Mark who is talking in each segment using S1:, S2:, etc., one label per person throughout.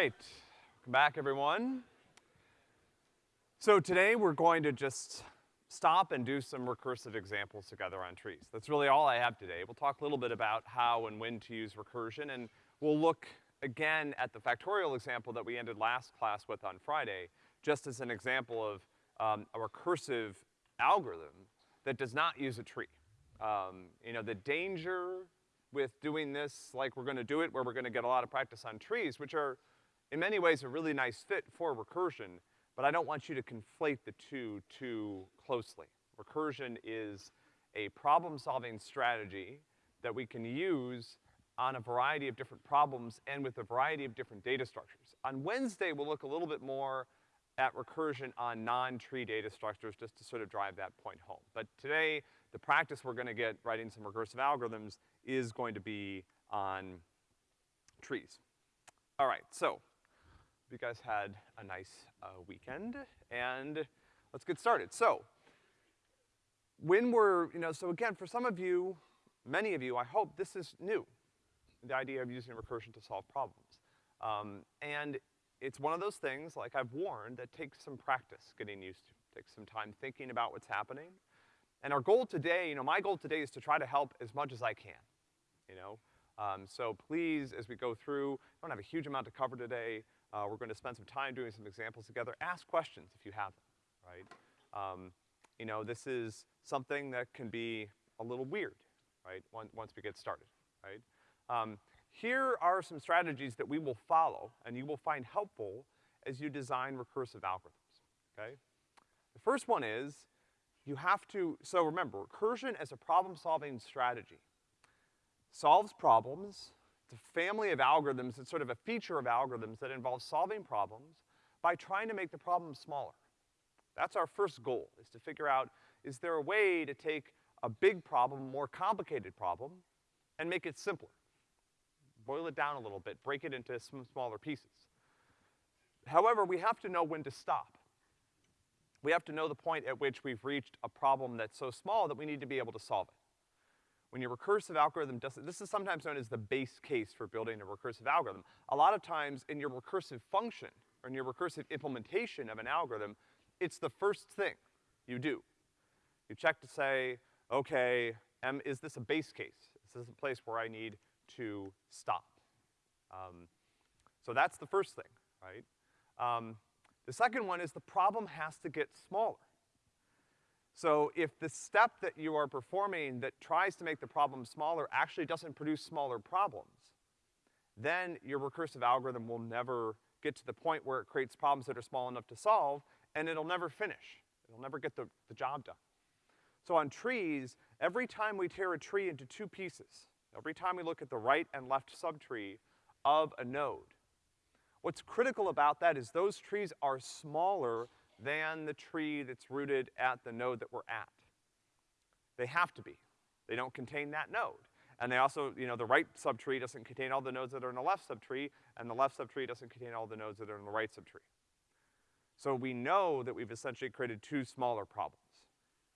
S1: right, welcome back everyone. So today we're going to just stop and do some recursive examples together on trees. That's really all I have today. We'll talk a little bit about how and when to use recursion, and we'll look again at the factorial example that we ended last class with on Friday, just as an example of um, a recursive algorithm that does not use a tree. Um, you know, the danger with doing this like we're gonna do it, where we're gonna get a lot of practice on trees, which are in many ways a really nice fit for recursion, but I don't want you to conflate the two too closely. Recursion is a problem-solving strategy that we can use on a variety of different problems and with a variety of different data structures. On Wednesday, we'll look a little bit more at recursion on non-tree data structures just to sort of drive that point home. But today, the practice we're gonna get writing some recursive algorithms is going to be on trees. All right, so, you guys had a nice, uh, weekend, and let's get started. So, when we're, you know, so again, for some of you, many of you, I hope this is new, the idea of using recursion to solve problems. Um, and it's one of those things, like I've warned, that takes some practice getting used to. Takes some time thinking about what's happening. And our goal today, you know, my goal today is to try to help as much as I can, you know? Um, so please, as we go through, don't have a huge amount to cover today. Uh, we're gonna spend some time doing some examples together. Ask questions if you have them, right? Um, you know, this is something that can be a little weird, right, once, once we get started, right? Um, here are some strategies that we will follow and you will find helpful as you design recursive algorithms, okay? The first one is, you have to, so remember, recursion as a problem-solving strategy solves problems, it's a family of algorithms, it's sort of a feature of algorithms that involves solving problems by trying to make the problem smaller. That's our first goal, is to figure out, is there a way to take a big problem, a more complicated problem, and make it simpler? Boil it down a little bit, break it into some smaller pieces. However, we have to know when to stop. We have to know the point at which we've reached a problem that's so small that we need to be able to solve it. When your recursive algorithm does it, this is sometimes known as the base case for building a recursive algorithm. A lot of times in your recursive function, or in your recursive implementation of an algorithm, it's the first thing you do. You check to say, okay, am, is this a base case? Is this a place where I need to stop? Um, so that's the first thing, right? Um, the second one is the problem has to get smaller. So if the step that you are performing that tries to make the problem smaller actually doesn't produce smaller problems, then your recursive algorithm will never get to the point where it creates problems that are small enough to solve, and it'll never finish. It'll never get the, the job done. So on trees, every time we tear a tree into two pieces, every time we look at the right and left subtree of a node, What's critical about that is those trees are smaller than the tree that's rooted at the node that we're at. They have to be. They don't contain that node. And they also, you know, the right subtree doesn't contain all the nodes that are in the left subtree, and the left subtree doesn't contain all the nodes that are in the right subtree. So we know that we've essentially created two smaller problems,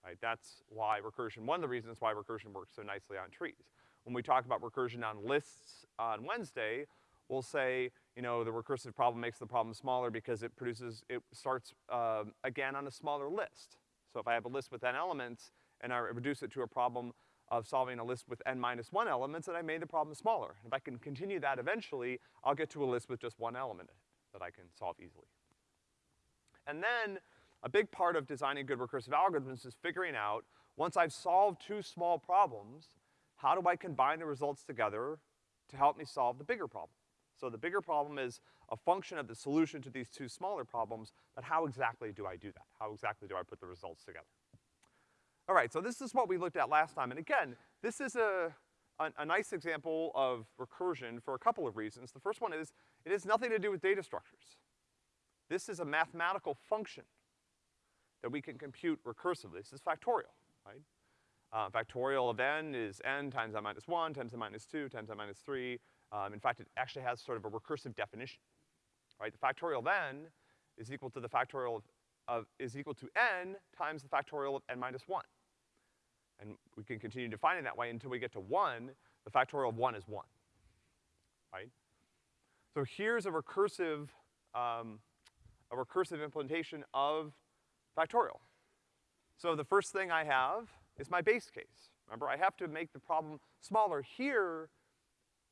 S1: right? That's why recursion, one of the reasons why recursion works so nicely on trees. When we talk about recursion on lists on Wednesday, we'll say, you know, the recursive problem makes the problem smaller because it produces, it starts, uh, again on a smaller list. So if I have a list with n elements and I reduce it to a problem of solving a list with n minus one elements, then I made the problem smaller. If I can continue that eventually, I'll get to a list with just one element that I can solve easily. And then, a big part of designing good recursive algorithms is figuring out, once I've solved two small problems, how do I combine the results together to help me solve the bigger problem? So the bigger problem is a function of the solution to these two smaller problems, but how exactly do I do that? How exactly do I put the results together? All right, so this is what we looked at last time, and again, this is a, a, a nice example of recursion for a couple of reasons. The first one is, it has nothing to do with data structures. This is a mathematical function that we can compute recursively. This is factorial, right? Uh, factorial of n is n times n minus one, times n minus two, times n minus three, um, in fact, it actually has sort of a recursive definition, right? The factorial of n is equal to the factorial of, of, is equal to n times the factorial of n minus one. And we can continue defining that way until we get to one, the factorial of one is one, right? So here's a recursive, um, a recursive implementation of factorial. So the first thing I have is my base case. Remember, I have to make the problem smaller. Here,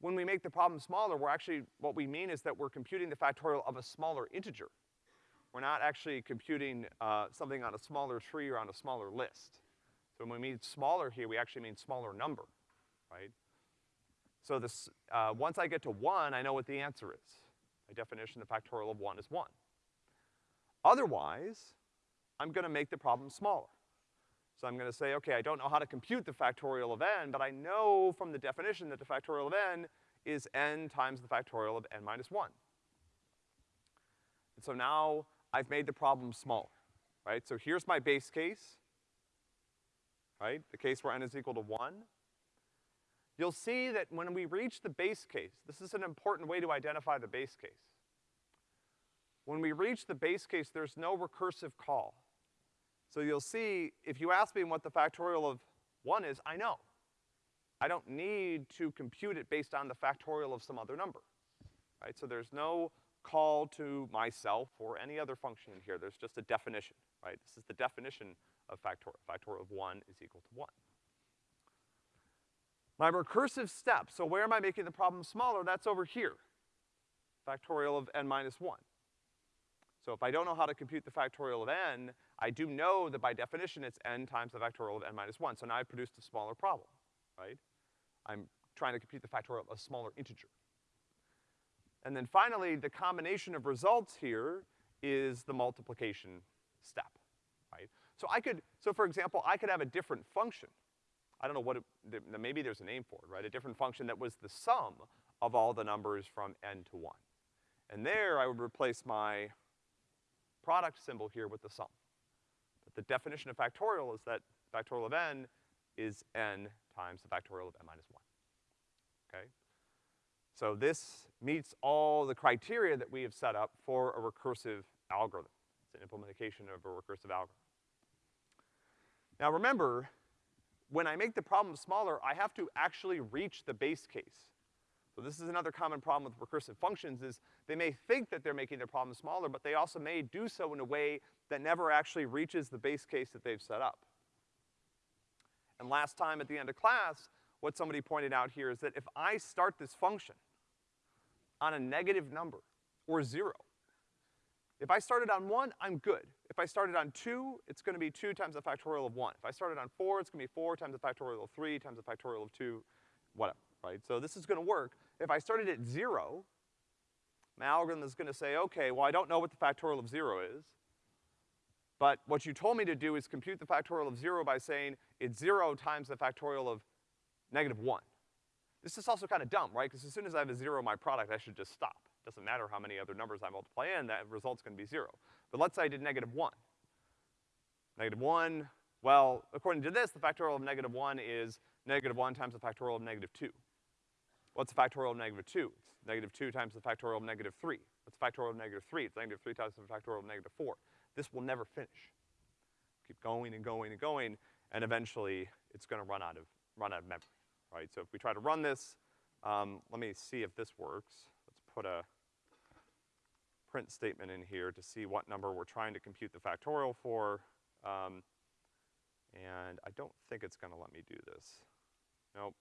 S1: when we make the problem smaller, we're actually, what we mean is that we're computing the factorial of a smaller integer. We're not actually computing, uh, something on a smaller tree or on a smaller list. So when we mean smaller here, we actually mean smaller number, right? So this, uh, once I get to one, I know what the answer is. By definition, the factorial of one is one. Otherwise, I'm gonna make the problem smaller. So I'm gonna say, okay, I don't know how to compute the factorial of n, but I know from the definition that the factorial of n is n times the factorial of n minus one. And so now I've made the problem smaller, right? So here's my base case, right? The case where n is equal to one. You'll see that when we reach the base case, this is an important way to identify the base case. When we reach the base case, there's no recursive call. So you'll see, if you ask me what the factorial of one is, I know. I don't need to compute it based on the factorial of some other number, right? So there's no call to myself or any other function in here. There's just a definition, right? This is the definition of factorial. Factorial of one is equal to one. My recursive step, so where am I making the problem smaller? That's over here. Factorial of n minus one. So if I don't know how to compute the factorial of n, I do know that by definition it's n times the factorial of n minus one. So now I've produced a smaller problem, right? I'm trying to compute the factorial of a smaller integer. And then finally, the combination of results here is the multiplication step, right? So I could, so for example, I could have a different function. I don't know what it, maybe there's a name for it, right? A different function that was the sum of all the numbers from n to one. And there I would replace my product symbol here with the sum. The definition of factorial is that factorial of n is n times the factorial of n minus one, okay? So this meets all the criteria that we have set up for a recursive algorithm. It's an implementation of a recursive algorithm. Now remember, when I make the problem smaller, I have to actually reach the base case. So this is another common problem with recursive functions is they may think that they're making their problem smaller, but they also may do so in a way that never actually reaches the base case that they've set up. And last time at the end of class, what somebody pointed out here is that if I start this function on a negative number, or zero, if I started on one, I'm good. If I started on two, it's gonna be two times the factorial of one. If I started on four, it's gonna be four times the factorial of three times the factorial of two, whatever right? So this is gonna work. If I started at zero, my algorithm is gonna say, okay, well I don't know what the factorial of zero is, but what you told me to do is compute the factorial of zero by saying it's zero times the factorial of negative one. This is also kinda dumb, right? Because as soon as I have a zero in my product, I should just stop. Doesn't matter how many other numbers I multiply in, that result's gonna be zero. But let's say I did negative one. Negative one, well, according to this, the factorial of negative one is negative one times the factorial of negative two. What's the factorial of negative two? It's negative two times the factorial of negative three. What's the factorial of negative three? It's negative three times the factorial of negative four. This will never finish. Keep going and going and going, and eventually it's gonna run out of, run out of memory, right? So if we try to run this, um, let me see if this works. Let's put a print statement in here to see what number we're trying to compute the factorial for. Um, and I don't think it's gonna let me do this. Nope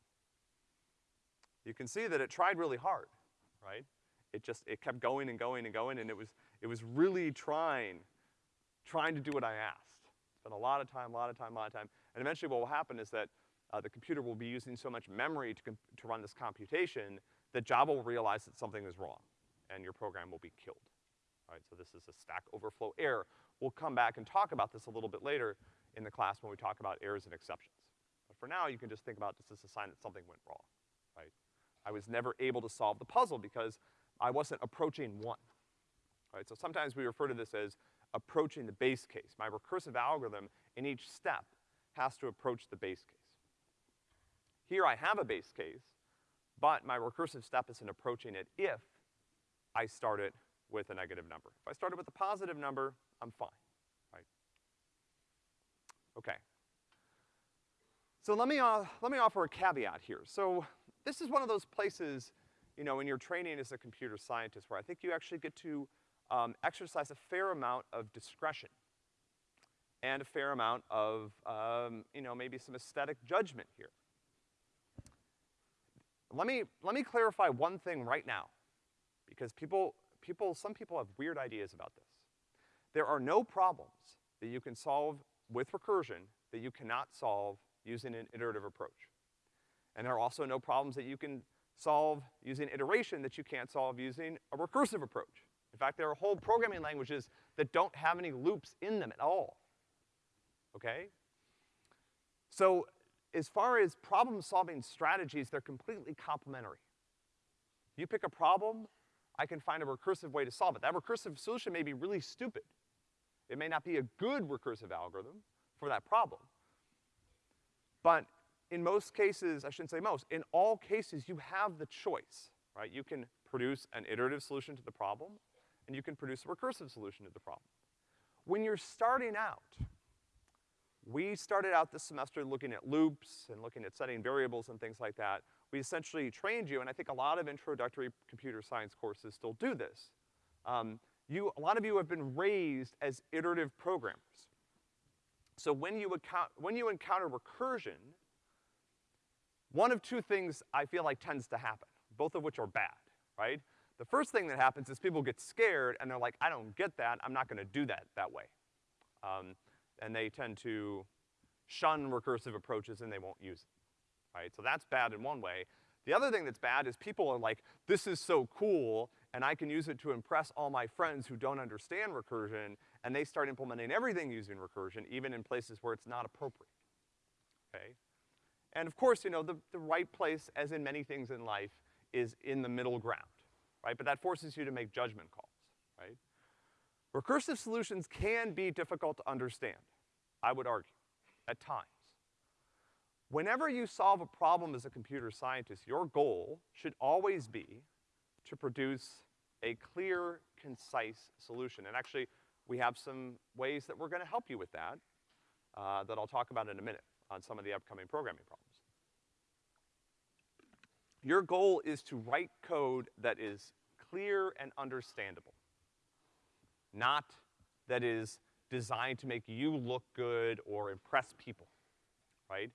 S1: you can see that it tried really hard, right? It just, it kept going and going and going, and it was, it was really trying, trying to do what I asked. Spent a lot of time, a lot of time, a lot of time. And eventually what will happen is that uh, the computer will be using so much memory to, to run this computation that Java will realize that something is wrong, and your program will be killed. All right, so this is a Stack Overflow error. We'll come back and talk about this a little bit later in the class when we talk about errors and exceptions. But for now, you can just think about this as a sign that something went wrong, right? I was never able to solve the puzzle because I wasn't approaching one. Right, so sometimes we refer to this as approaching the base case. My recursive algorithm in each step has to approach the base case. Here I have a base case, but my recursive step isn't approaching it if I start it with a negative number. If I start it with a positive number, I'm fine, right? Okay. So let me, uh, let me offer a caveat here. So this is one of those places, you know, in your training as a computer scientist, where I think you actually get to, um, exercise a fair amount of discretion and a fair amount of, um, you know, maybe some aesthetic judgment here. Let me, let me clarify one thing right now, because people, people, some people have weird ideas about this. There are no problems that you can solve with recursion that you cannot solve using an iterative approach. And there are also no problems that you can solve using iteration that you can't solve using a recursive approach. In fact, there are whole programming languages that don't have any loops in them at all. Okay? So, as far as problem-solving strategies, they're completely complementary. You pick a problem, I can find a recursive way to solve it. That recursive solution may be really stupid. It may not be a good recursive algorithm for that problem. But in most cases, I shouldn't say most, in all cases, you have the choice, right? You can produce an iterative solution to the problem, and you can produce a recursive solution to the problem. When you're starting out, we started out this semester looking at loops and looking at setting variables and things like that. We essentially trained you, and I think a lot of introductory computer science courses still do this. Um, you, a lot of you have been raised as iterative programmers. So when you, when you encounter recursion, one of two things I feel like tends to happen, both of which are bad, right? The first thing that happens is people get scared and they're like, I don't get that, I'm not gonna do that that way. Um, and they tend to shun recursive approaches and they won't use it, right? So that's bad in one way. The other thing that's bad is people are like, this is so cool, and I can use it to impress all my friends who don't understand recursion, and they start implementing everything using recursion, even in places where it's not appropriate, okay? And of course, you know, the, the right place, as in many things in life, is in the middle ground, right? But that forces you to make judgment calls, right? Recursive solutions can be difficult to understand, I would argue, at times. Whenever you solve a problem as a computer scientist, your goal should always be to produce a clear, concise solution. And actually, we have some ways that we're gonna help you with that, uh, that I'll talk about in a minute on some of the upcoming programming problems. Your goal is to write code that is clear and understandable not that is designed to make you look good or impress people, right?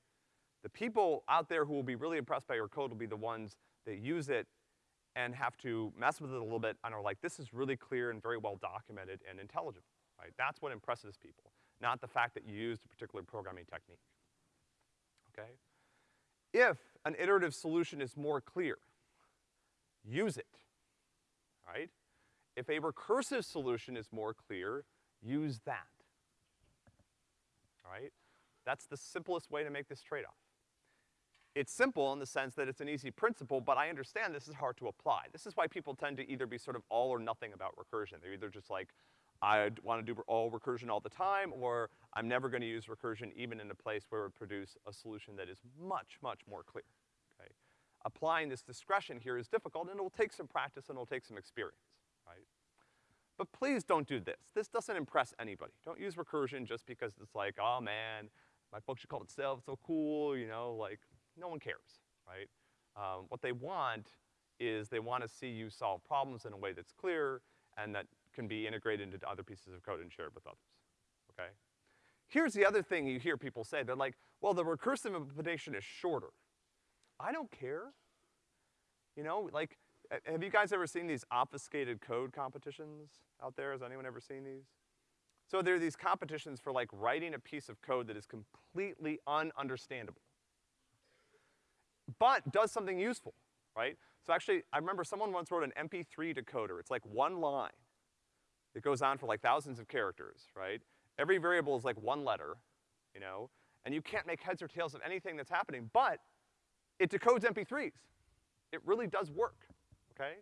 S1: The people out there who will be really impressed by your code will be the ones that use it and have to mess with it a little bit and are like, this is really clear and very well documented and intelligible, right? That's what impresses people, not the fact that you used a particular programming technique, okay? If an iterative solution is more clear, use it, right? If a recursive solution is more clear, use that. right? That's the simplest way to make this trade-off. It's simple in the sense that it's an easy principle, but I understand this is hard to apply. This is why people tend to either be sort of all or nothing about recursion. They're either just like, I wanna do all recursion all the time, or I'm never gonna use recursion even in a place where it would produce a solution that is much, much more clear, okay? Applying this discretion here is difficult, and it will take some practice and it will take some experience. Right? But please don't do this. This doesn't impress anybody. Don't use recursion just because it's like, oh man, my function called itself, so cool, you know, like, no one cares, right? Um, what they want is they want to see you solve problems in a way that's clear and that can be integrated into other pieces of code and shared with others, okay? Here's the other thing you hear people say. They're like, well, the recursive implementation is shorter. I don't care. You know, like, have you guys ever seen these obfuscated code competitions out there? Has anyone ever seen these? So there are these competitions for like writing a piece of code that is completely ununderstandable. But does something useful, right? So actually, I remember someone once wrote an MP3 decoder. It's like one line. It goes on for like thousands of characters, right? Every variable is like one letter, you know, and you can't make heads or tails of anything that's happening, but it decodes MP3s. It really does work okay?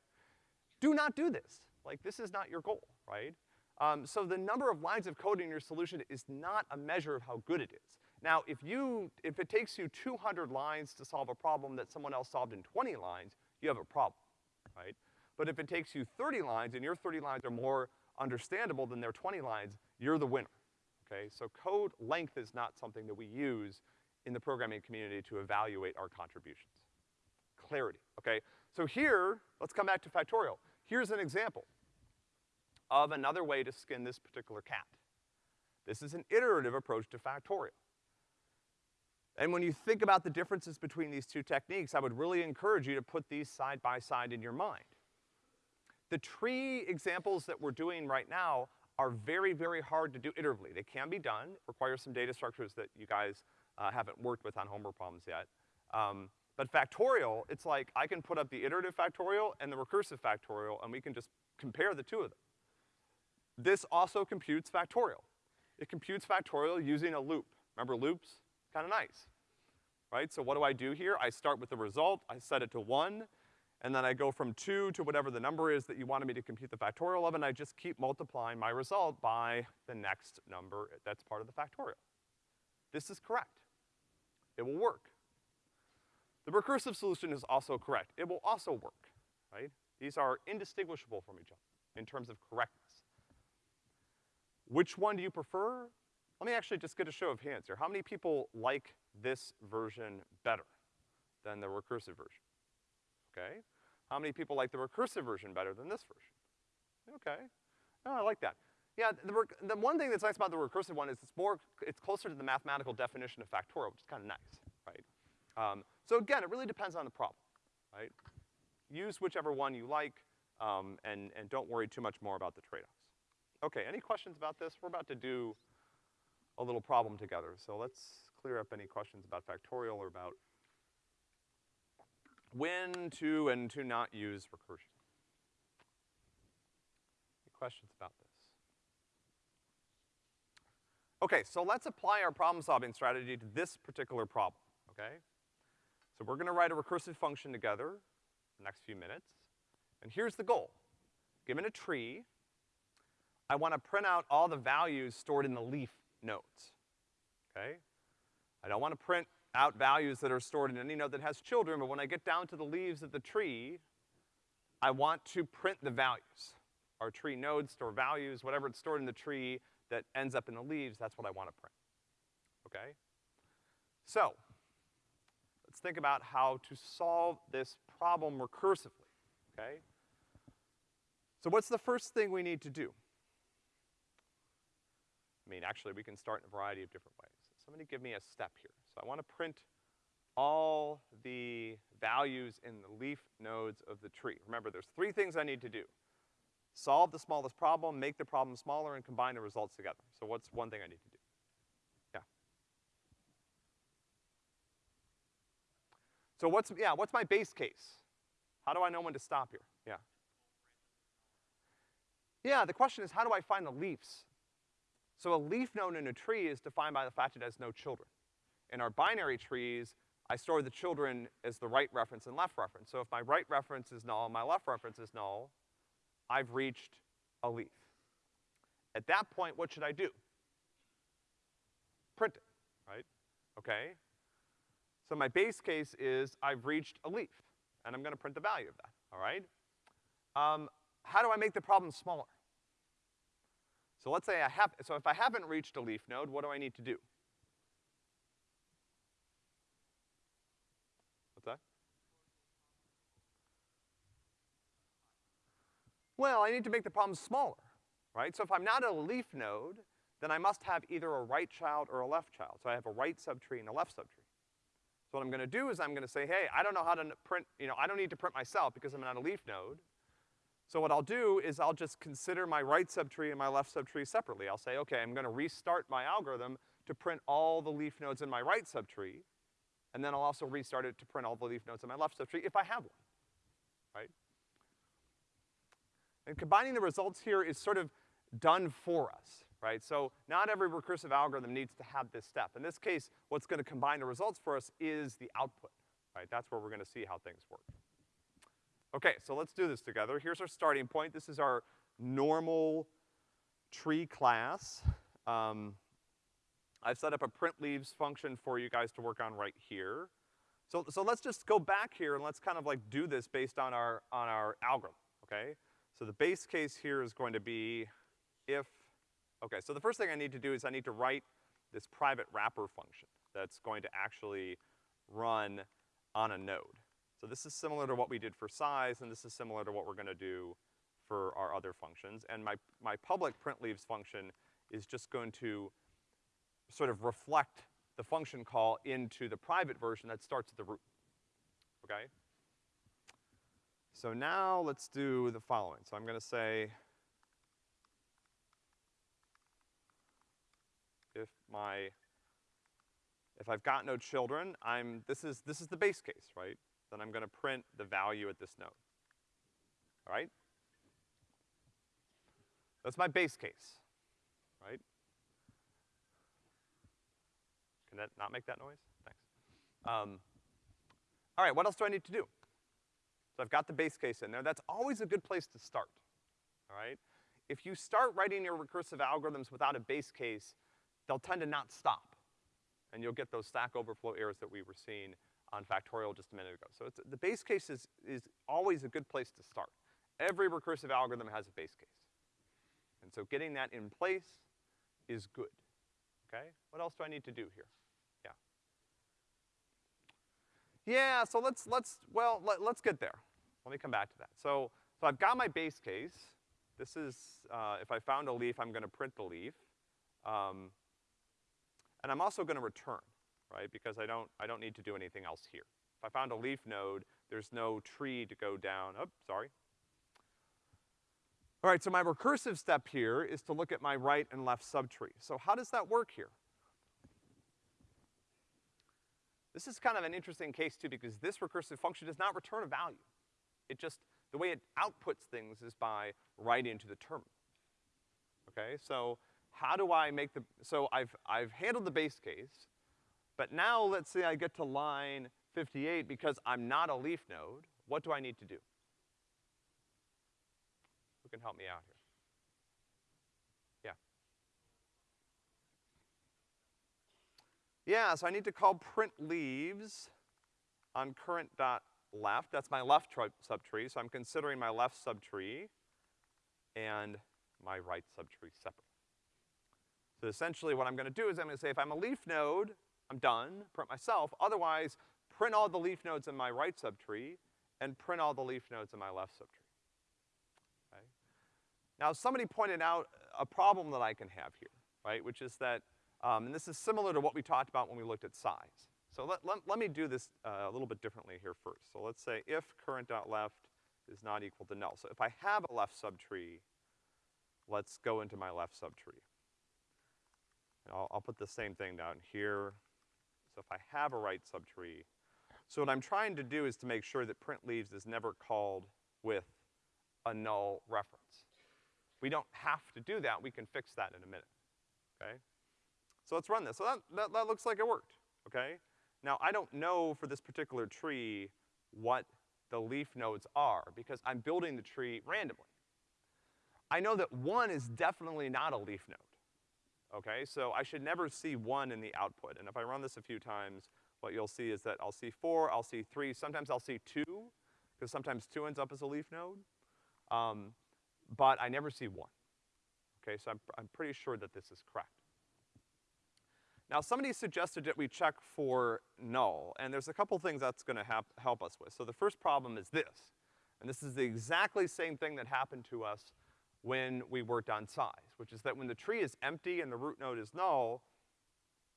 S1: Do not do this. Like, this is not your goal, right? Um, so the number of lines of code in your solution is not a measure of how good it is. Now, if you, if it takes you 200 lines to solve a problem that someone else solved in 20 lines, you have a problem, right? But if it takes you 30 lines and your 30 lines are more understandable than their 20 lines, you're the winner, okay? So code length is not something that we use in the programming community to evaluate our contributions. clarity, okay? So here, let's come back to factorial. Here's an example of another way to skin this particular cat. This is an iterative approach to factorial. And when you think about the differences between these two techniques, I would really encourage you to put these side by side in your mind. The tree examples that we're doing right now are very, very hard to do iteratively. They can be done, require some data structures that you guys uh, haven't worked with on homework problems yet. Um, but factorial, it's like I can put up the iterative factorial and the recursive factorial, and we can just compare the two of them. This also computes factorial. It computes factorial using a loop. Remember loops? Kinda nice, right? So what do I do here? I start with the result, I set it to one, and then I go from two to whatever the number is that you wanted me to compute the factorial of, and I just keep multiplying my result by the next number that's part of the factorial. This is correct. It will work. The recursive solution is also correct. It will also work, right? These are indistinguishable from each other in terms of correctness. Which one do you prefer? Let me actually just get a show of hands here. How many people like this version better than the recursive version? Okay. How many people like the recursive version better than this version? Okay. Oh, I like that. Yeah, the, the one thing that's nice about the recursive one is it's more, it's closer to the mathematical definition of factorial, which is kind of nice, right? Um, so again, it really depends on the problem, right? Use whichever one you like, um, and, and don't worry too much more about the trade-offs. Okay, any questions about this? We're about to do a little problem together, so let's clear up any questions about factorial or about when to and to not use recursion. Any questions about this? Okay, so let's apply our problem-solving strategy to this particular problem, okay? So we're gonna write a recursive function together the next few minutes, and here's the goal. Given a tree, I wanna print out all the values stored in the leaf nodes, okay? I don't wanna print out values that are stored in any node that has children, but when I get down to the leaves of the tree, I want to print the values. Our tree nodes store values, whatever it's stored in the tree that ends up in the leaves, that's what I wanna print, okay? So, let's think about how to solve this problem recursively, okay? So what's the first thing we need to do? I mean, actually, we can start in a variety of different ways. Somebody give me a step here. So I want to print all the values in the leaf nodes of the tree. Remember, there's three things I need to do. Solve the smallest problem, make the problem smaller, and combine the results together. So what's one thing I need to do? Yeah. So what's, yeah, what's my base case? How do I know when to stop here? Yeah. Yeah, the question is how do I find the leaves? So a leaf node in a tree is defined by the fact it has no children. In our binary trees, I store the children as the right reference and left reference. So if my right reference is null and my left reference is null, I've reached a leaf. At that point, what should I do? Print it, right? Okay? So my base case is I've reached a leaf, and I'm gonna print the value of that, all right? Um, how do I make the problem smaller? So let's say I have, so if I haven't reached a leaf node, what do I need to do? What's that? Well, I need to make the problem smaller, right? So if I'm not a leaf node, then I must have either a right child or a left child. So I have a right subtree and a left subtree. So what I'm gonna do is I'm gonna say, hey, I don't know how to print, you know, I don't need to print myself because I'm not a leaf node. So what I'll do is I'll just consider my right subtree and my left subtree separately. I'll say, okay, I'm gonna restart my algorithm to print all the leaf nodes in my right subtree, and then I'll also restart it to print all the leaf nodes in my left subtree if I have one, right? And combining the results here is sort of done for us, right? So not every recursive algorithm needs to have this step. In this case, what's gonna combine the results for us is the output, right? That's where we're gonna see how things work. Okay, so let's do this together. Here's our starting point. This is our normal tree class. Um, I've set up a print leaves function for you guys to work on right here. So, so let's just go back here and let's kind of like do this based on our, on our algorithm, okay? So the base case here is going to be if, okay, so the first thing I need to do is I need to write this private wrapper function that's going to actually run on a node. So this is similar to what we did for size, and this is similar to what we're gonna do for our other functions. And my, my public print leaves function is just going to sort of reflect the function call into the private version that starts at the root, okay? So now let's do the following. So I'm gonna say if my, if I've got no children, I'm, this is, this is the base case, right? Then I'm gonna print the value at this node. All right? That's my base case, right? Can that not make that noise? Thanks. Um, all right, what else do I need to do? So I've got the base case in there. That's always a good place to start, all right? If you start writing your recursive algorithms without a base case, they'll tend to not stop. And you'll get those Stack Overflow errors that we were seeing on factorial just a minute ago. So it's the base case is, is always a good place to start. Every recursive algorithm has a base case. And so getting that in place is good, okay? What else do I need to do here? Yeah. So let's, let's, well, let, us get there. Let me come back to that. So, so I've got my base case. This is, uh, if I found a leaf, I'm gonna print the leaf. Um, and I'm also gonna return, right? Because I don't, I don't need to do anything else here. If I found a leaf node, there's no tree to go down, oh, sorry. All right, so my recursive step here is to look at my right and left subtree. So how does that work here? This is kind of an interesting case too because this recursive function does not return a value. It just, the way it outputs things is by writing into the terminal. Okay, so how do I make the, so I've, I've handled the base case, but now let's say I get to line 58 because I'm not a leaf node, what do I need to do? Who can help me out here? Yeah. So I need to call print leaves on current dot left. That's my left subtree, so I'm considering my left subtree and my right subtree separate. So essentially what I'm gonna do is I'm gonna say if I'm a leaf node, I'm done, print myself. Otherwise, print all the leaf nodes in my right subtree and print all the leaf nodes in my left subtree. Okay? Now somebody pointed out a problem that I can have here, right? Which is that, um, and this is similar to what we talked about when we looked at size. So let, let, let me do this uh, a little bit differently here first. So let's say if current.left is not equal to null. So if I have a left subtree, let's go into my left subtree. And I'll, I'll put the same thing down here. So if I have a right subtree, so what I'm trying to do is to make sure that print leaves is never called with a null reference. We don't have to do that, we can fix that in a minute, okay? So let's run this. So that, that, that looks like it worked, okay? Now I don't know for this particular tree what the leaf nodes are because I'm building the tree randomly. I know that one is definitely not a leaf node okay? So I should never see one in the output. And if I run this a few times, what you'll see is that I'll see four, I'll see three, sometimes I'll see two, because sometimes two ends up as a leaf node. Um, but I never see one. Okay, so I'm, I'm pretty sure that this is correct. Now somebody suggested that we check for null, and there's a couple things that's gonna help us with. So the first problem is this, and this is the exactly same thing that happened to us when we worked on size, which is that when the tree is empty and the root node is null,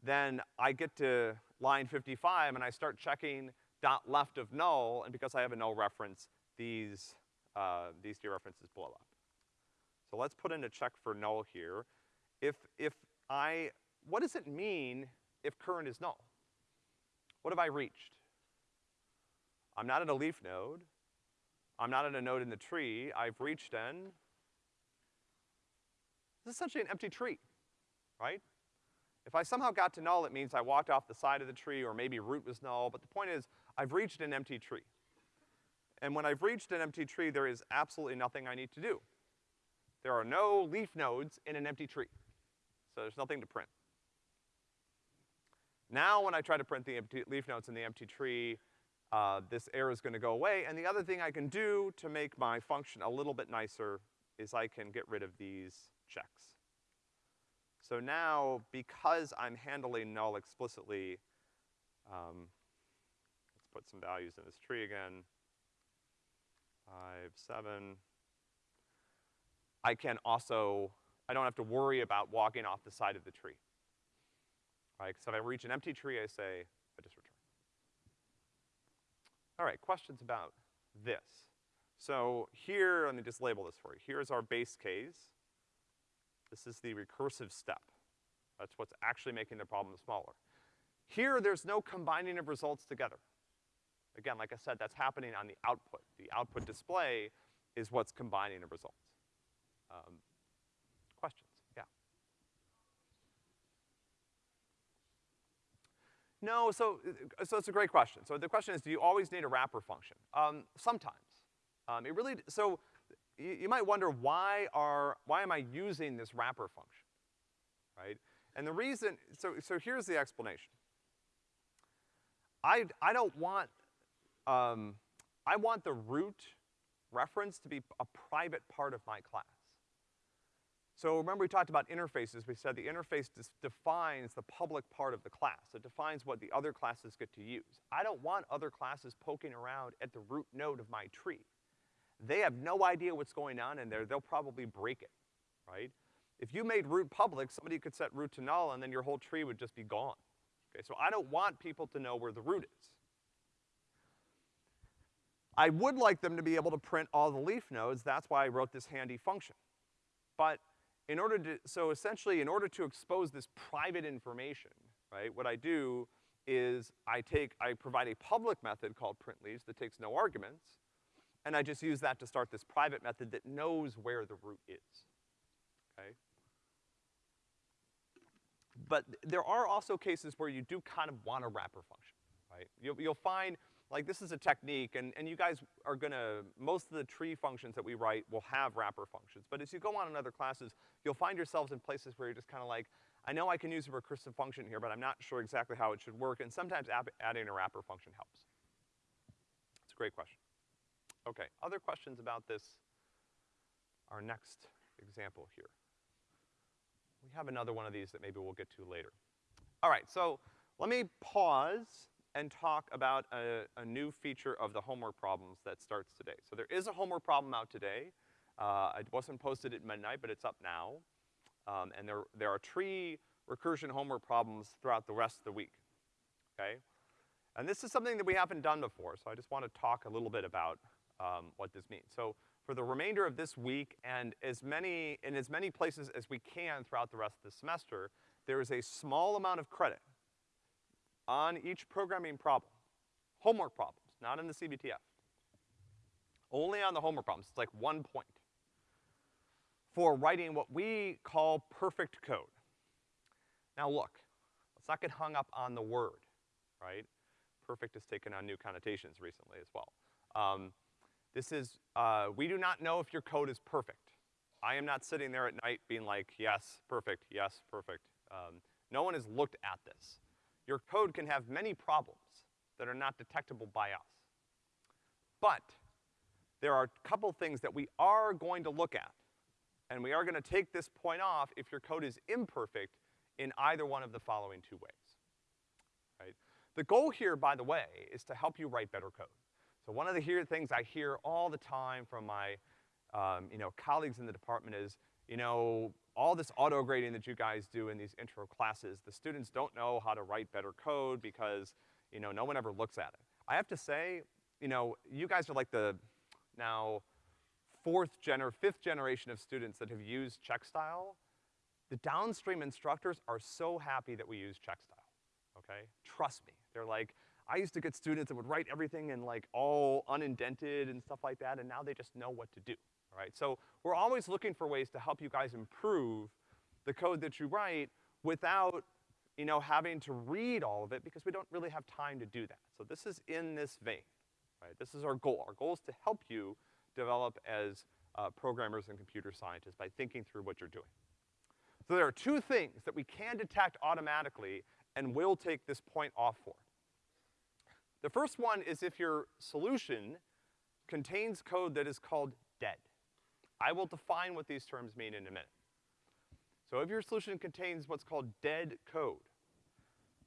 S1: then I get to line 55 and I start checking dot left of null, and because I have a null reference, these, uh, these dereferences blow up. So let's put in a check for null here. If, if I, what does it mean if current is null? What have I reached? I'm not at a leaf node. I'm not at a node in the tree. I've reached n. This is essentially an empty tree, right? If I somehow got to null, it means I walked off the side of the tree or maybe root was null, but the point is, I've reached an empty tree. And when I've reached an empty tree, there is absolutely nothing I need to do. There are no leaf nodes in an empty tree. So there's nothing to print. Now when I try to print the empty leaf nodes in the empty tree, uh, this error is gonna go away. And the other thing I can do to make my function a little bit nicer is I can get rid of these checks. So now, because I'm handling null explicitly, um, let's put some values in this tree again. Five, seven. I can also, I don't have to worry about walking off the side of the tree. Right, so if I reach an empty tree, I say, I just return. All right, questions about this? So here, let me just label this for you. Here's our base case. This is the recursive step. That's what's actually making the problem smaller. Here, there's no combining of results together. Again, like I said, that's happening on the output. The output display is what's combining the results. Um, questions? Yeah. No, so, so it's a great question. So the question is, do you always need a wrapper function? Um, sometimes. Um, it really, so you, you might wonder why are, why am I using this wrapper function, right? And the reason, so, so here's the explanation. I, I don't want, um, I want the root reference to be a private part of my class. So remember we talked about interfaces, we said the interface defines the public part of the class. It defines what the other classes get to use. I don't want other classes poking around at the root node of my tree. They have no idea what's going on in there, they'll probably break it, right? If you made root public, somebody could set root to null and then your whole tree would just be gone. Okay, so I don't want people to know where the root is. I would like them to be able to print all the leaf nodes, that's why I wrote this handy function. But in order to, so essentially in order to expose this private information, right, what I do is I take, I provide a public method called print leaves that takes no arguments, and I just use that to start this private method that knows where the root is, okay? But there are also cases where you do kind of want a wrapper function, right? You'll, you'll find like this is a technique, and, and you guys are gonna, most of the tree functions that we write will have wrapper functions, but as you go on in other classes, you'll find yourselves in places where you're just kinda like, I know I can use a recursive function here, but I'm not sure exactly how it should work, and sometimes adding a wrapper function helps. It's a great question. Okay, other questions about this, our next example here. We have another one of these that maybe we'll get to later. All right, so let me pause and talk about a, a, new feature of the homework problems that starts today. So there is a homework problem out today. Uh, it wasn't posted at midnight, but it's up now. Um, and there, there are tree recursion homework problems throughout the rest of the week, okay? And this is something that we haven't done before, so I just want to talk a little bit about um, what this means. So for the remainder of this week and as many, in as many places as we can throughout the rest of the semester, there is a small amount of credit on each programming problem. Homework problems, not in the CBTF. Only on the homework problems, it's like one point. For writing what we call perfect code. Now look, let's not get hung up on the word, right? Perfect has taken on new connotations recently as well. Um, this is, uh, we do not know if your code is perfect. I am not sitting there at night being like, yes, perfect, yes, perfect. Um, no one has looked at this your code can have many problems that are not detectable by us. But there are a couple things that we are going to look at, and we are gonna take this point off if your code is imperfect in either one of the following two ways, right? The goal here, by the way, is to help you write better code. So one of the here things I hear all the time from my, um, you know, colleagues in the department is, you know, all this auto grading that you guys do in these intro classes, the students don't know how to write better code because, you know, no one ever looks at it. I have to say, you know, you guys are like the now fourth gener, fifth generation of students that have used CheckStyle. The downstream instructors are so happy that we use CheckStyle, okay? Trust me. They're like, I used to get students that would write everything in like all unindented and stuff like that, and now they just know what to do right? So we're always looking for ways to help you guys improve the code that you write without, you know, having to read all of it because we don't really have time to do that. So this is in this vein, right? This is our goal. Our goal is to help you develop as uh, programmers and computer scientists by thinking through what you're doing. So there are two things that we can detect automatically and will take this point off for. The first one is if your solution contains code that is called dead. I will define what these terms mean in a minute. So if your solution contains what's called dead code,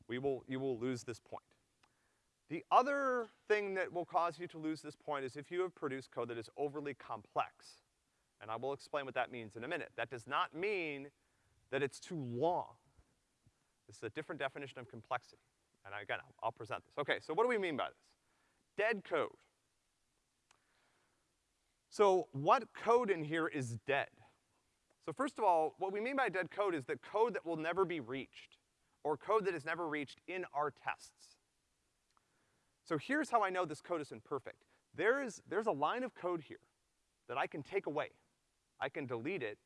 S1: we will, you will lose this point. The other thing that will cause you to lose this point is if you have produced code that is overly complex. And I will explain what that means in a minute. That does not mean that it's too long. This is a different definition of complexity. And again, I'll, I'll present this. Okay, so what do we mean by this? Dead code. So what code in here is dead? So first of all, what we mean by dead code is that code that will never be reached, or code that is never reached in our tests. So here's how I know this code is imperfect. There is, there's a line of code here that I can take away. I can delete it.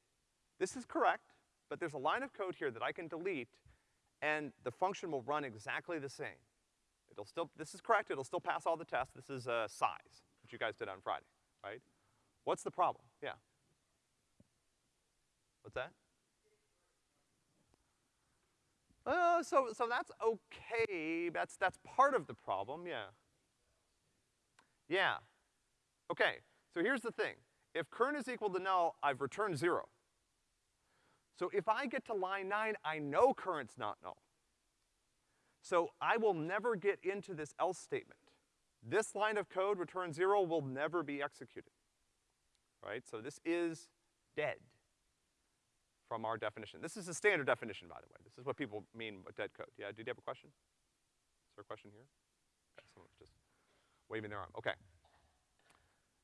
S1: This is correct, but there's a line of code here that I can delete, and the function will run exactly the same. It'll still, this is correct, it'll still pass all the tests. This is, uh, size, which you guys did on Friday, right? What's the problem? Yeah. What's that? Uh, so, so that's okay, that's, that's part of the problem, yeah. Yeah. Okay, so here's the thing. If current is equal to null, I've returned zero. So if I get to line nine, I know current's not null. So I will never get into this else statement. This line of code, return zero, will never be executed. Right? So this is dead from our definition. This is a standard definition, by the way. This is what people mean by dead code. Yeah, did you have a question? Is there a question here? Okay, someone's just waving their arm. Okay.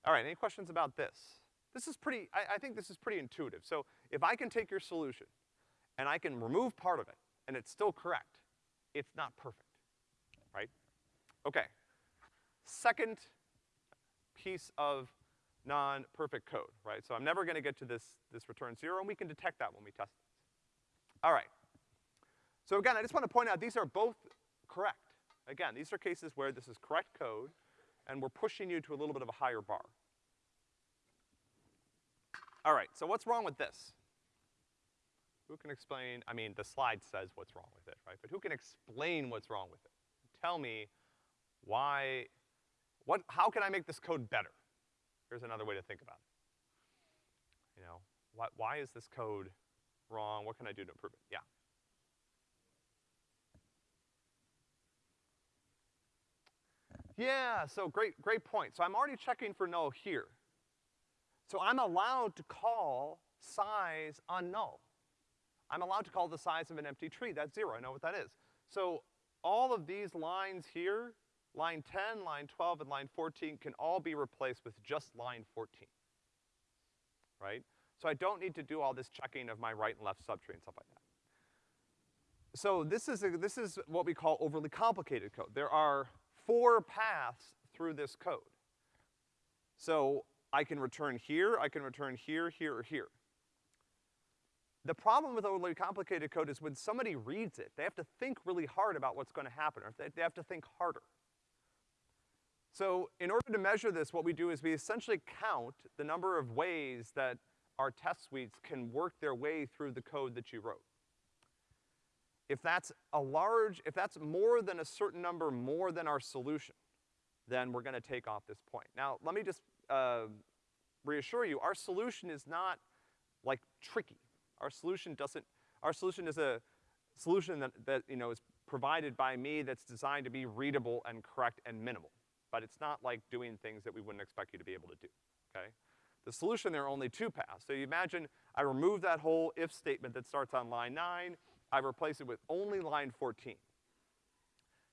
S1: All right, any questions about this? This is pretty, I, I think this is pretty intuitive. So if I can take your solution and I can remove part of it and it's still correct, it's not perfect, right? Okay. Second piece of non-perfect code, right? So I'm never gonna get to this, this return zero, and we can detect that when we test it. All right. So again, I just wanna point out these are both correct. Again, these are cases where this is correct code, and we're pushing you to a little bit of a higher bar. All right, so what's wrong with this? Who can explain, I mean, the slide says what's wrong with it, right? But who can explain what's wrong with it? Tell me why, what, how can I make this code better? Here's another way to think about it. You know, why, why is this code wrong? What can I do to improve it? Yeah. Yeah, so great, great point. So I'm already checking for null here. So I'm allowed to call size on null. I'm allowed to call the size of an empty tree, that's zero, I know what that is. So all of these lines here, line 10, line 12, and line 14 can all be replaced with just line 14, right? So I don't need to do all this checking of my right and left subtree and stuff like that. So this is, a, this is what we call overly complicated code. There are four paths through this code. So I can return here, I can return here, here, or here. The problem with overly complicated code is when somebody reads it, they have to think really hard about what's gonna happen, or they have to think harder. So in order to measure this, what we do is we essentially count the number of ways that our test suites can work their way through the code that you wrote. If that's a large, if that's more than a certain number more than our solution, then we're gonna take off this point. Now, let me just, uh, reassure you, our solution is not, like, tricky. Our solution doesn't, our solution is a solution that, that, you know, is provided by me that's designed to be readable and correct and minimal. But it's not like doing things that we wouldn't expect you to be able to do, okay? The solution, there are only two paths. So you imagine I remove that whole if statement that starts on line nine, I replace it with only line 14.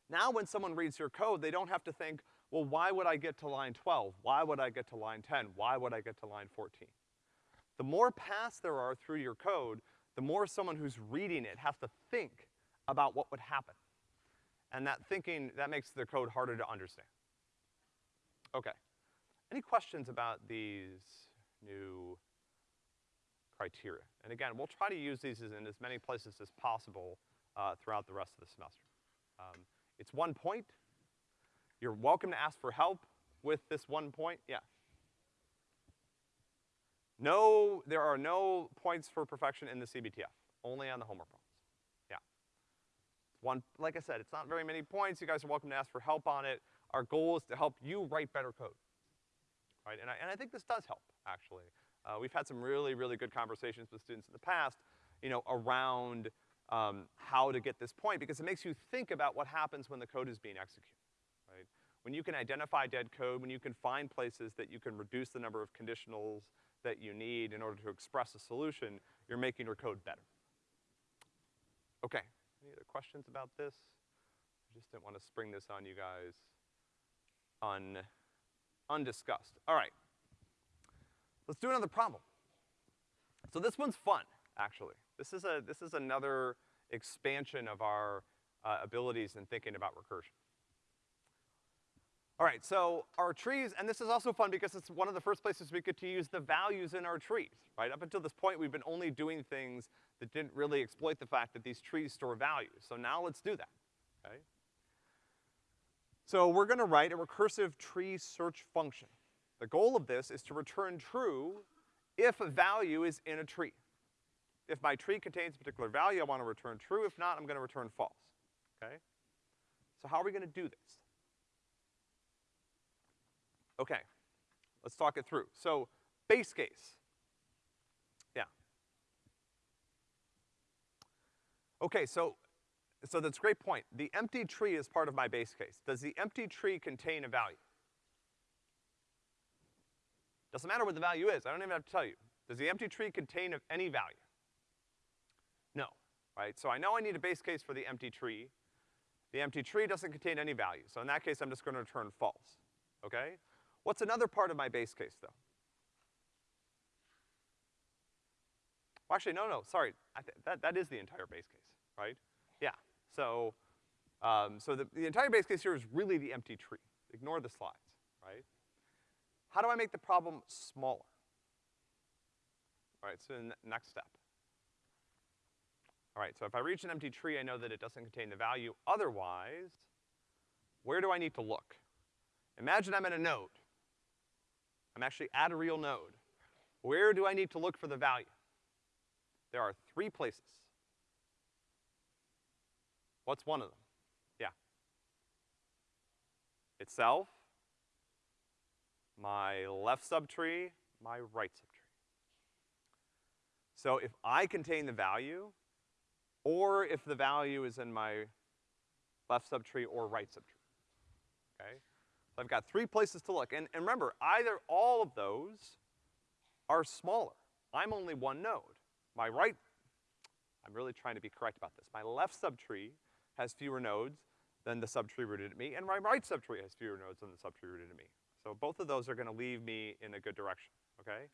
S1: Now when someone reads your code, they don't have to think, well, why would I get to line 12? Why would I get to line 10? Why would I get to line 14? The more paths there are through your code, the more someone who's reading it has to think about what would happen. And that thinking, that makes the code harder to understand. Okay. Any questions about these new criteria? And again, we'll try to use these in as many places as possible uh, throughout the rest of the semester. Um, it's one point. You're welcome to ask for help with this one point. Yeah. No, there are no points for perfection in the CBTF, only on the homework problems. Yeah. One, like I said, it's not very many points. You guys are welcome to ask for help on it. Our goal is to help you write better code, right? And I, and I think this does help, actually. Uh, we've had some really, really good conversations with students in the past, you know, around um, how to get this point, because it makes you think about what happens when the code is being executed, right? when you can identify dead code, when you can find places that you can reduce the number of conditionals that you need in order to express a solution, you're making your code better. Okay, any other questions about this? I just didn't want to spring this on you guys un, undiscussed. All right. Let's do another problem. So this one's fun, actually. This is a, this is another expansion of our uh, abilities in thinking about recursion. All right, so our trees, and this is also fun because it's one of the first places we get to use the values in our trees, right? Up until this point, we've been only doing things that didn't really exploit the fact that these trees store values. So now let's do that, okay? So we're gonna write a recursive tree search function. The goal of this is to return true if a value is in a tree. If my tree contains a particular value, I wanna return true. If not, I'm gonna return false, okay? So how are we gonna do this? Okay, let's talk it through. So, base case. Yeah. Okay, so, so that's a great point. The empty tree is part of my base case. Does the empty tree contain a value? Doesn't matter what the value is, I don't even have to tell you. Does the empty tree contain any value? No, right? So I know I need a base case for the empty tree. The empty tree doesn't contain any value, so in that case I'm just gonna return false, okay? What's another part of my base case, though? Well, actually, no, no, sorry. that, that is the entire base case, right? So, um, so the, the entire base case here is really the empty tree. Ignore the slides, right? How do I make the problem smaller? All right, so the next step. All right, so if I reach an empty tree, I know that it doesn't contain the value. Otherwise, where do I need to look? Imagine I'm in a node. I'm actually at a real node. Where do I need to look for the value? There are three places. What's one of them? Yeah. Itself, my left subtree, my right subtree. So if I contain the value, or if the value is in my left subtree or right subtree, okay? So I've got three places to look. And, and remember, either all of those are smaller. I'm only one node. My right, I'm really trying to be correct about this. My left subtree has fewer nodes than the subtree rooted at me, and my right subtree has fewer nodes than the subtree rooted at me. So both of those are gonna leave me in a good direction, okay?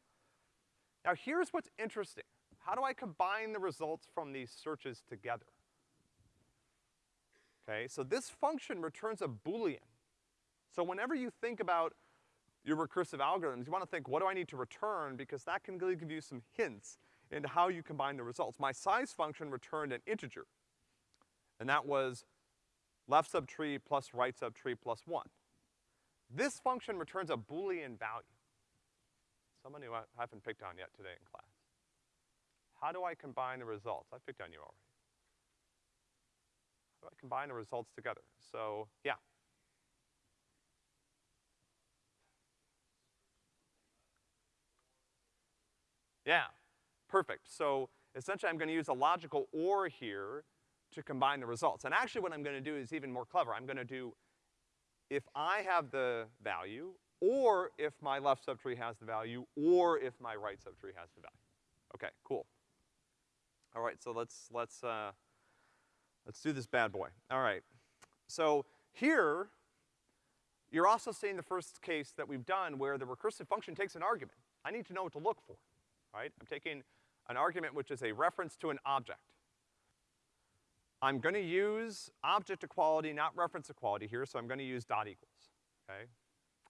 S1: Now here's what's interesting. How do I combine the results from these searches together? Okay, so this function returns a Boolean. So whenever you think about your recursive algorithms, you wanna think, what do I need to return? Because that can really give you some hints into how you combine the results. My size function returned an integer, and that was left subtree plus right subtree plus one. This function returns a Boolean value. Someone who I haven't picked on yet today in class. How do I combine the results? I picked on you already. How do I combine the results together? So, yeah. Yeah, perfect. So essentially I'm gonna use a logical OR here to combine the results. And actually what I'm gonna do is even more clever. I'm gonna do, if I have the value, or if my left subtree has the value, or if my right subtree has the value. Okay, cool. All right, so let's, let's, uh, let's do this bad boy. All right. So here, you're also seeing the first case that we've done where the recursive function takes an argument. I need to know what to look for right? I'm taking an argument which is a reference to an object. I'm gonna use object equality, not reference equality here, so I'm gonna use dot equals, okay?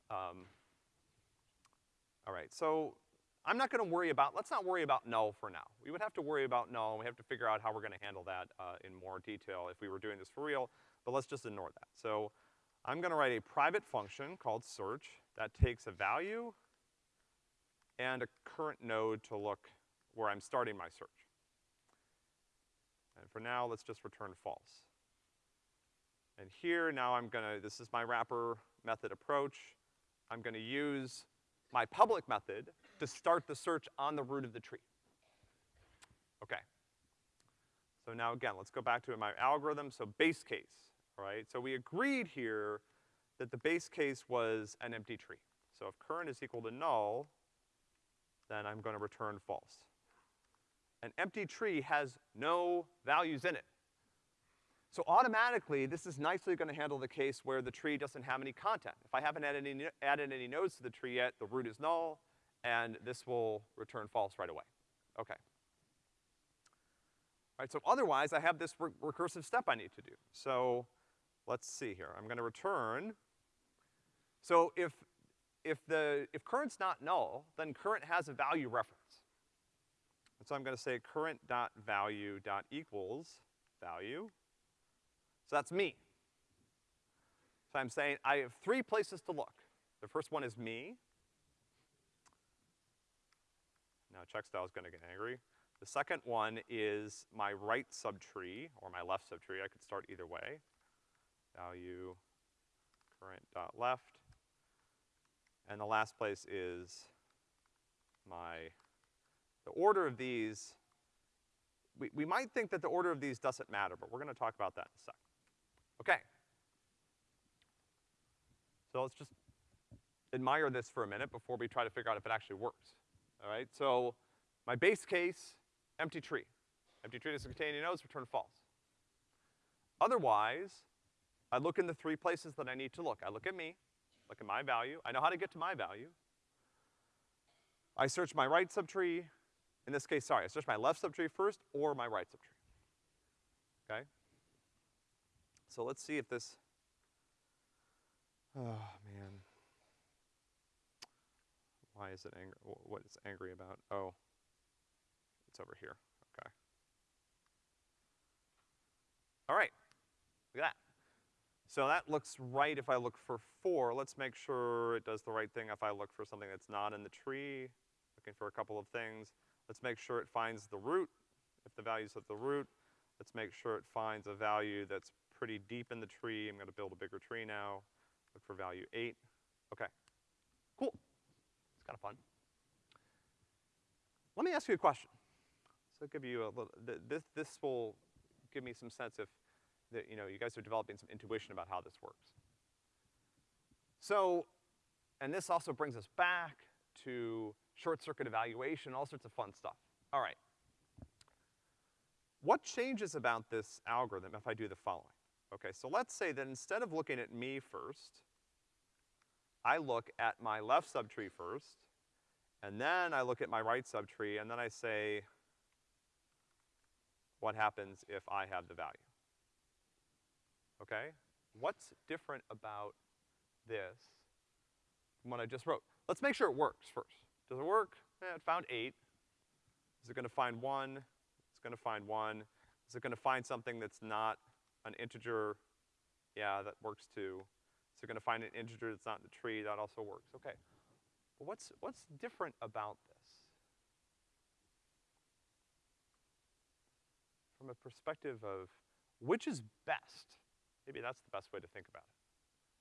S1: Um, all right, so I'm not gonna worry about, let's not worry about null for now. We would have to worry about null, and we have to figure out how we're gonna handle that uh, in more detail if we were doing this for real, but let's just ignore that. So I'm gonna write a private function called search that takes a value and a current node to look where I'm starting my search. And for now, let's just return false. And here, now I'm gonna, this is my wrapper method approach. I'm gonna use my public method to start the search on the root of the tree. Okay. So now again, let's go back to my algorithm. So base case, right? So we agreed here that the base case was an empty tree. So if current is equal to null, then I'm gonna return false. An empty tree has no values in it. So automatically, this is nicely gonna handle the case where the tree doesn't have any content. If I haven't added any, added any nodes to the tree yet, the root is null, and this will return false right away. Okay. All right, so otherwise, I have this re recursive step I need to do. So, let's see here. I'm gonna return. So if, if the, if current's not null, then current has a value reference. And so I'm gonna say current dot value dot equals value. So that's me. So I'm saying I have three places to look. The first one is me. Now checkstyle is gonna get angry. The second one is my right subtree, or my left subtree. I could start either way. Value current dot left. And the last place is my, the order of these, we, we might think that the order of these doesn't matter, but we're gonna talk about that in a sec. Okay. So let's just admire this for a minute before we try to figure out if it actually works. All right, so my base case, empty tree. Empty tree doesn't contain any nodes, return false. Otherwise, I look in the three places that I need to look. I look at me, look at my value. I know how to get to my value. I search my right subtree. In this case, sorry, I search my left subtree first or my right subtree. Okay? So let's see if this, oh man. Why is it angry, what is angry about? Oh, it's over here, okay. All right, look at that. So that looks right if I look for four. Let's make sure it does the right thing if I look for something that's not in the tree. Looking for a couple of things. Let's make sure it finds the root, if the value's at the root. Let's make sure it finds a value that's pretty deep in the tree. I'm gonna build a bigger tree now. Look for value eight. Okay, cool. It's kind of fun. Let me ask you a question. So give you a little, th this, this will give me some sense of that, you know, you guys are developing some intuition about how this works. So, and this also brings us back to short circuit evaluation, all sorts of fun stuff. All right. What changes about this algorithm if I do the following? Okay, so let's say that instead of looking at me first, I look at my left subtree first, and then I look at my right subtree, and then I say, what happens if I have the value? Okay? What's different about this from what I just wrote? Let's make sure it works first. Does it work? Eh, it found eight. Is it gonna find one? It's gonna find one. Is it gonna find something that's not an integer? Yeah, that works too. Is it gonna find an integer that's not in the tree? That also works. Okay. But what's, what's different about this? From a perspective of which is best? Maybe that's the best way to think about it.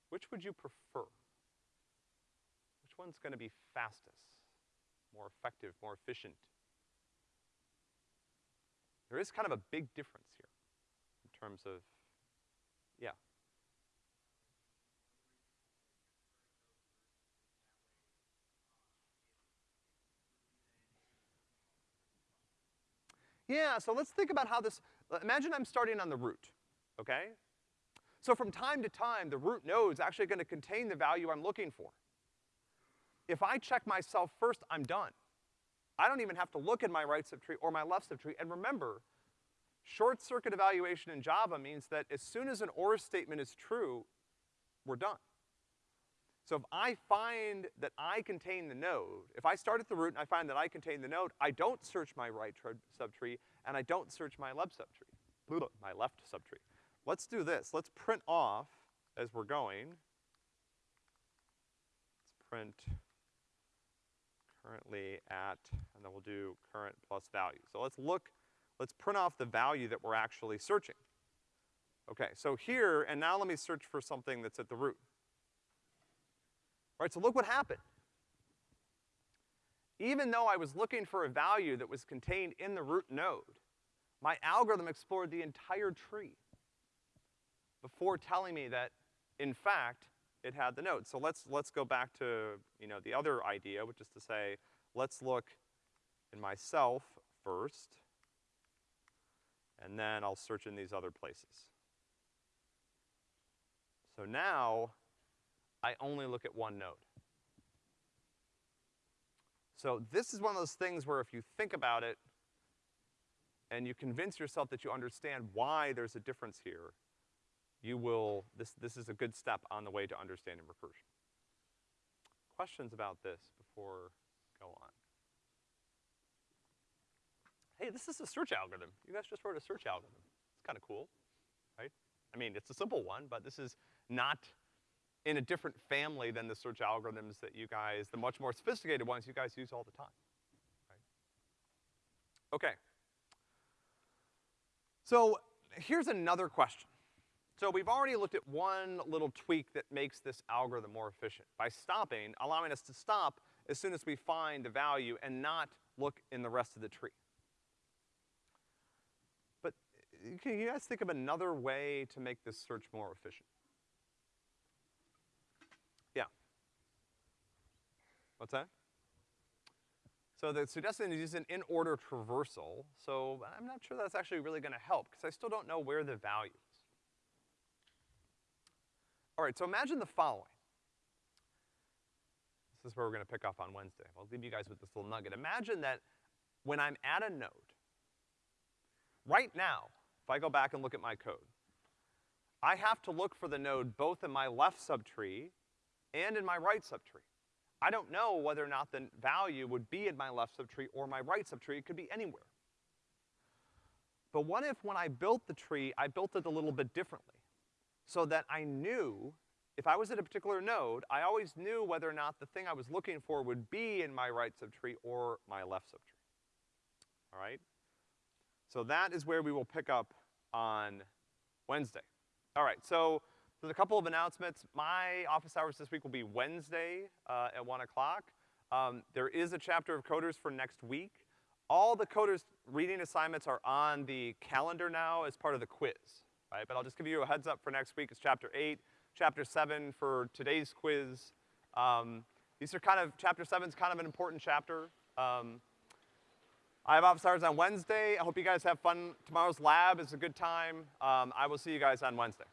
S1: Which would you prefer? Which one's gonna be fastest, more effective, more efficient? There is kind of a big difference here in terms of, yeah. Yeah, so let's think about how this, uh, imagine I'm starting on the root, okay? So from time to time, the root node's actually gonna contain the value I'm looking for. If I check myself first, I'm done. I don't even have to look at my right subtree or my left subtree. And remember, short circuit evaluation in Java means that as soon as an OR statement is true, we're done. So if I find that I contain the node, if I start at the root and I find that I contain the node, I don't search my right subtree and I don't search my left subtree, my left subtree. Let's do this. Let's print off as we're going. Let's print currently at, and then we'll do current plus value. So let's look, let's print off the value that we're actually searching. Okay, so here, and now let me search for something that's at the root. All right, so look what happened. Even though I was looking for a value that was contained in the root node, my algorithm explored the entire tree before telling me that, in fact, it had the node. So let's, let's go back to, you know, the other idea, which is to say, let's look in myself first, and then I'll search in these other places. So now, I only look at one node. So this is one of those things where if you think about it, and you convince yourself that you understand why there's a difference here, you will, this, this is a good step on the way to understanding recursion. Questions about this before go on? Hey, this is a search algorithm. You guys just wrote a search algorithm. It's kinda cool, right? I mean, it's a simple one, but this is not in a different family than the search algorithms that you guys, the much more sophisticated ones you guys use all the time, right? Okay. So, here's another question. So we've already looked at one little tweak that makes this algorithm more efficient, by stopping, allowing us to stop as soon as we find the value and not look in the rest of the tree. But uh, can you guys think of another way to make this search more efficient? Yeah. What's that? So the suggestion is use an in-order traversal, so I'm not sure that's actually really gonna help, because I still don't know where the value. All right, so imagine the following. This is where we're gonna pick up on Wednesday. I'll leave you guys with this little nugget. Imagine that when I'm at a node, right now, if I go back and look at my code, I have to look for the node both in my left subtree and in my right subtree. I don't know whether or not the value would be in my left subtree or my right subtree, it could be anywhere. But what if when I built the tree, I built it a little bit differently? So that I knew, if I was at a particular node, I always knew whether or not the thing I was looking for would be in my right subtree or my left subtree. All right? So that is where we will pick up on Wednesday. All right, so there's a couple of announcements. My office hours this week will be Wednesday uh, at one o'clock. Um, there is a chapter of coders for next week. All the coders reading assignments are on the calendar now as part of the quiz right? But I'll just give you a heads up for next week. It's chapter eight, chapter seven for today's quiz. Um, these are kind of, chapter seven's kind of an important chapter. Um, I have office hours on Wednesday. I hope you guys have fun. Tomorrow's lab is a good time. Um, I will see you guys on Wednesday.